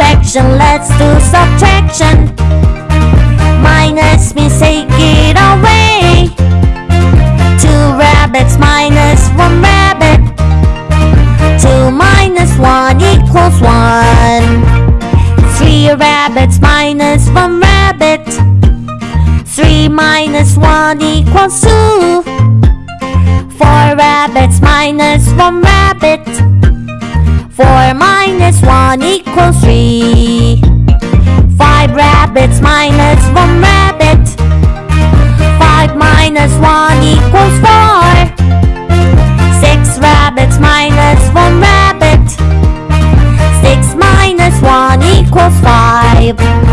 subtraction, let's do subtraction. Minus means take it away. Two rabbits minus one rabbit. Two minus one equals one. Three rabbits minus one rabbit. Three minus one equals two. Four rabbits minus one rabbit. Four minus one equals three. Five rabbits minus one rabbit. Five minus one equals four. Six rabbits minus one rabbit. Six minus one equals five.